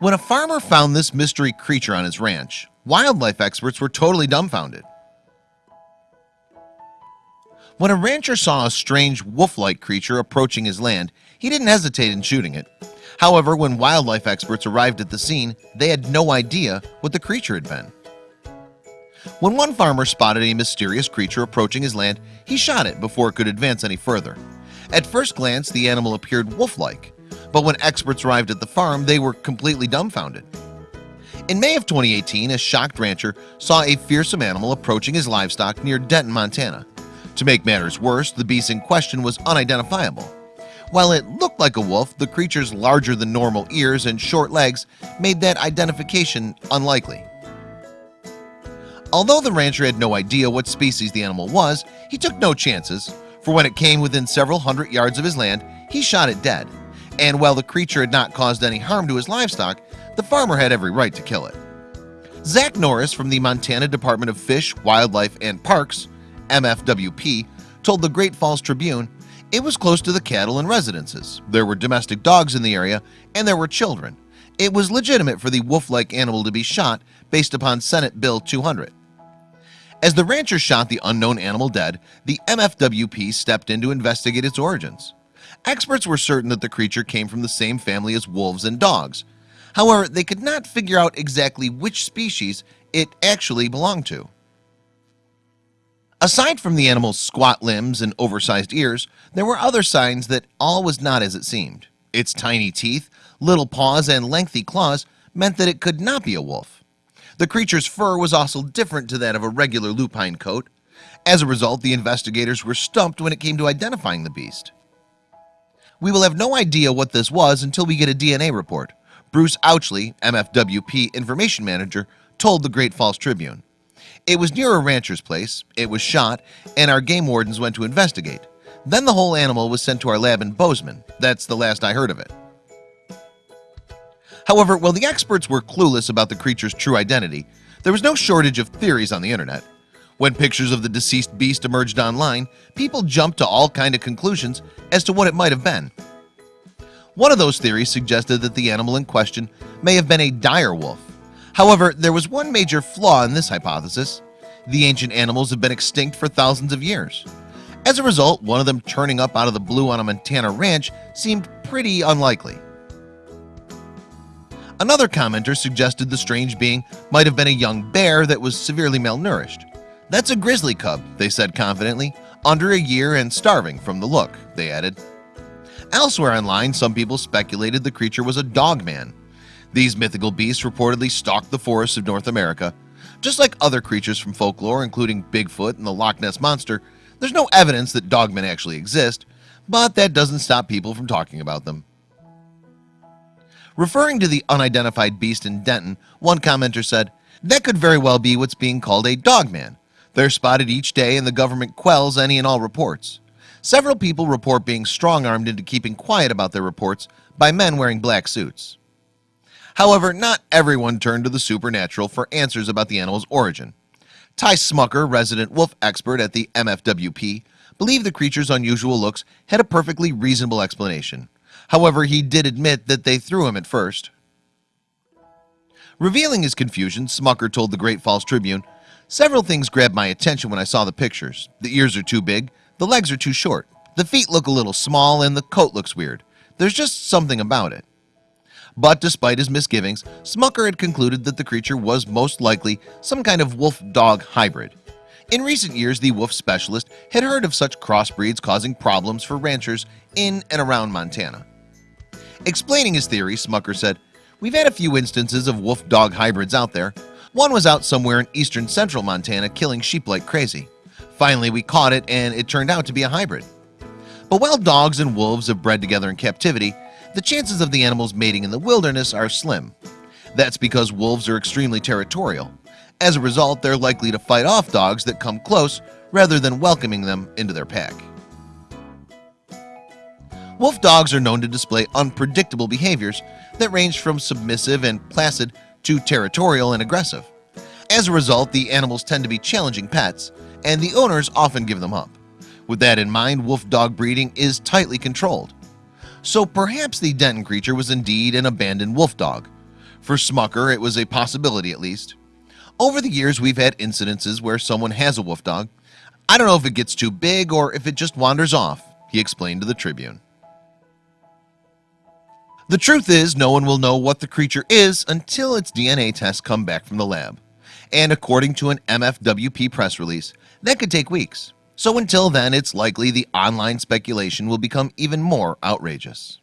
When a farmer found this mystery creature on his ranch Wildlife experts were totally dumbfounded. When a rancher saw a strange wolf-like creature approaching his land He didn't hesitate in shooting it. However, when wildlife experts arrived at the scene, they had no idea what the creature had been. When one farmer spotted a mysterious creature approaching his land He shot it before it could advance any further. At first glance the animal appeared wolf-like but when experts arrived at the farm they were completely dumbfounded. In May of 2018 a shocked rancher saw a fearsome animal approaching his livestock near Denton Montana. To make matters worse the beast in question was unidentifiable. While it looked like a wolf the creature's larger than normal ears and short legs made that identification unlikely. Although the rancher had no idea what species the animal was he took no chances for when it came within several hundred yards of his land he shot it dead and while the creature had not caused any harm to his livestock the farmer had every right to kill it. Zach Norris from the Montana Department of Fish Wildlife and Parks MFWP told the Great Falls Tribune it was close to the cattle and residences. There were domestic dogs in the area and there were children. It was legitimate for the wolf-like animal to be shot based upon Senate Bill 200 as the rancher shot the unknown animal dead the MFWP stepped in to investigate its origins experts were certain that the creature came from the same family as wolves and dogs. However they could not figure out exactly which species it actually belonged to. Aside from the animal's squat limbs and oversized ears there were other signs that all was not as it seemed. Its tiny teeth little paws and lengthy claws meant that it could not be a wolf. The creature's fur was also different to that of a regular lupine coat. As a result the investigators were stumped when it came to identifying the beast we will have no idea what this was until we get a DNA report. Bruce Auchly MFWP information manager told the Great Falls Tribune. It was near a rancher's place it was shot and our game wardens went to investigate. Then the whole animal was sent to our lab in Bozeman. That's the last I heard of it. However, while the experts were clueless about the creature's true identity There was no shortage of theories on the internet when pictures of the deceased beast emerged online people jumped to all kind of conclusions as to what it might have been. One of those theories suggested that the animal in question may have been a dire wolf. However, there was one major flaw in this hypothesis. The ancient animals have been extinct for thousands of years. As a result one of them turning up out of the blue on a Montana ranch seemed pretty unlikely. Another commenter suggested the strange being might have been a young bear that was severely malnourished That's a grizzly cub they said confidently under a year and starving from the look they added. Elsewhere online some people speculated the creature was a dog man. These mythical beasts reportedly stalked the forests of North America. Just like other creatures from folklore including Bigfoot and the Loch Ness Monster There's no evidence that dogmen actually exist But that doesn't stop people from talking about them. Referring to the unidentified beast in Denton one commenter said that could very well be what's being called a dogman They're spotted each day and the government quells any and all reports. Several people report being strong-armed into keeping quiet about their reports by men wearing black suits. However, not everyone turned to the supernatural for answers about the animal's origin. Ty Smucker resident wolf expert at the MFWP believed the creature's unusual looks had a perfectly reasonable explanation. However, he did admit that they threw him at first. Revealing his confusion Smucker told the Great Falls Tribune Several things grabbed my attention when I saw the pictures. The ears are too big. The legs are too short. The feet look a little small and the coat looks weird. There's just something about it. But despite his misgivings Smucker had concluded that the creature was most likely some kind of wolf-dog hybrid. In recent years the wolf specialist had heard of such crossbreeds causing problems for ranchers in and around Montana. Explaining his theory Smucker said we've had a few instances of wolf-dog hybrids out there one was out somewhere in eastern central Montana killing sheep like crazy. Finally we caught it and it turned out to be a hybrid. But while dogs and wolves have bred together in captivity the chances of the animals mating in the wilderness are slim. That's because wolves are extremely territorial. As a result they're likely to fight off dogs that come close rather than welcoming them into their pack. Wolf dogs are known to display unpredictable behaviors that range from submissive and placid to territorial and aggressive. As a result the animals tend to be challenging pets and the owners often give them up. With that in mind wolf dog breeding is tightly controlled. So perhaps the Denton creature was indeed an abandoned wolf dog. For Smucker it was a possibility at least. Over the years we've had incidences where someone has a wolf dog. I don't know if it gets too big or if it just wanders off he explained to the Tribune The truth is no one will know what the creature is until its DNA tests come back from the lab. And according to an MFWP press release that could take weeks. So until then it's likely the online speculation will become even more outrageous